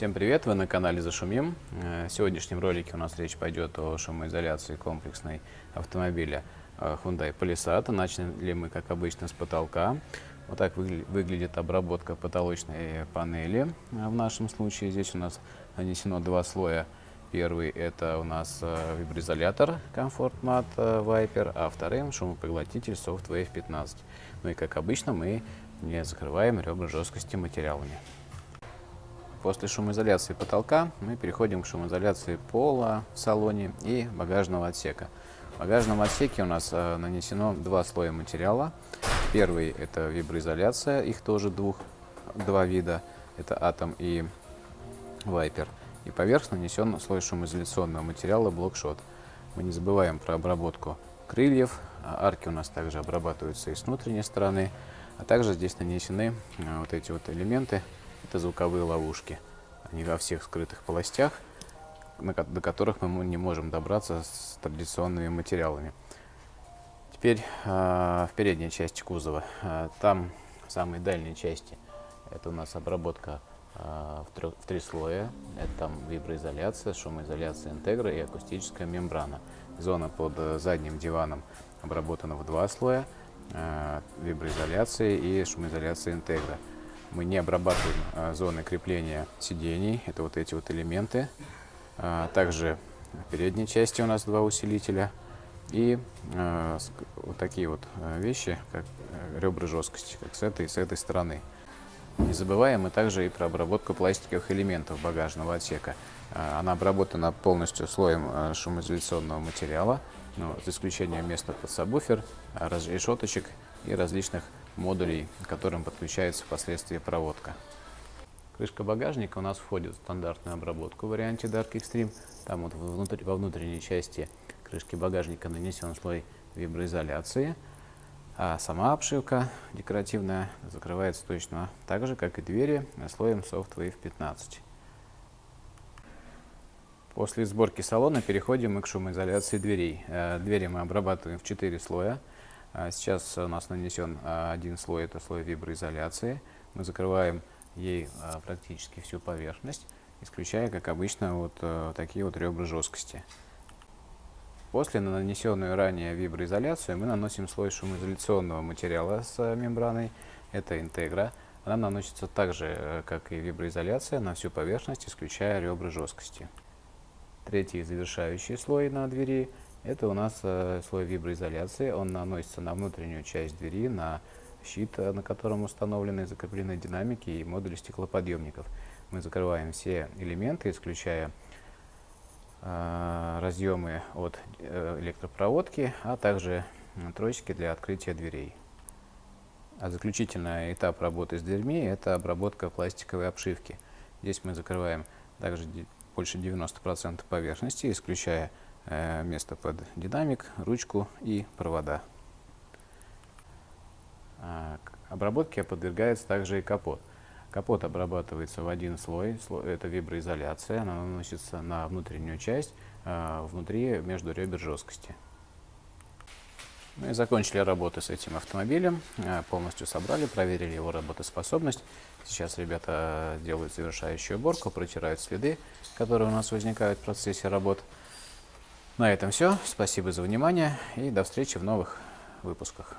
Всем привет, вы на канале Зашумим. Э, В сегодняшнем ролике у нас речь пойдет о шумоизоляции комплексной автомобиля э, Hyundai Palisade. Начали мы, как обычно, с потолка. Вот так выгля- выглядит обработка потолочной панели. Э, В нашем случае здесь у нас нанесено два слоя. Первый это у нас виброизолятор Comfort Mat э, Viper, а вторым шумопоглотитель Softwave 15. Ну и как обычно мы не закрываем ребра жесткости материалами. После шумоизоляции потолка мы переходим к шумоизоляции пола в салоне и багажного отсека. В багажном отсеке у нас э, нанесено два слоя материала. Первый это виброизоляция, их тоже двух, два вида, это Atom и Viper. И поверх нанесен слой шумоизоляционного материала Blockshot. Мы не забываем про обработку крыльев, арки у нас также обрабатываются и с внутренней стороны, а также здесь нанесены э, вот эти вот элементы, это звуковые ловушки. Они во всех скрытых полостях, до которых мы не можем добраться с традиционными материалами. Теперь э, в передней части кузова. Э, там, в самой дальней части, это у нас обработка э, в, трё- в три слоя. Это там виброизоляция, шумоизоляция интегра и акустическая мембрана. Зона под э, задним диваном обработана в два слоя. виброизоляции и шумоизоляции интегра. Мы не обрабатываем э, зоны крепления сидений, это вот эти вот элементы. А, Также в передней части у нас два усилителя. И ск- вот такие вот вещи, как ребра жесткости, как с этой и с этой стороны. Не забываем мы также и про обработку пластиковых элементов багажного отсека. Она обработана полностью слоем шумоизоляционного материала, ну, за исключением места под сабвуфер, решеточек и различных модулей, к которым подключается впоследствии проводка. Крышка багажника у нас входит в стандартную обработку в варианте Dark Extreme. Там вот внутри- во внутренней части крышки багажника нанесен слой виброизоляции, а сама обшивка декоративная закрывается точно так же, как и двери, слоем Softwave 15. После сборки салона переходим мы к шумоизоляции дверей. Э, Двери мы обрабатываем в 4 слоя. А Сейчас у нас нанесен а, один слой, это слой виброизоляции. Мы закрываем ей а, практически всю поверхность, исключая, как обычно, вот э, такие вот ребра жесткости. После на нанесенную ранее виброизоляцию мы наносим слой шумоизоляционного материала с э, мембраной. Это интегра. Она наносится так же, э, как и виброизоляция, на всю поверхность, исключая ребра жесткости. Третий завершающий слой на двери – это у нас э, слой виброизоляции. Он наносится на внутреннюю часть двери, на щит, э, на котором установлены и закреплены динамики и модули стеклоподъемников. Мы закрываем все элементы, исключая э, разъемы от э, электропроводки, а также тросики для открытия дверей. А заключительный этап работы с дверьми – это обработка пластиковой обшивки. Здесь мы закрываем также больше 90% поверхности, исключая место под динамик, ручку и провода. А, обработке подвергается также и капот. Капот обрабатывается в один слой, сло- это виброизоляция, она наносится на внутреннюю часть, а, внутри между ребер жесткости. Мы закончили работы с этим автомобилем, э, полностью собрали, проверили его работоспособность. Сейчас ребята делают завершающую уборку, протирают следы, которые у нас возникают в процессе работ. На этом все. Спасибо за внимание и до встречи в новых выпусках.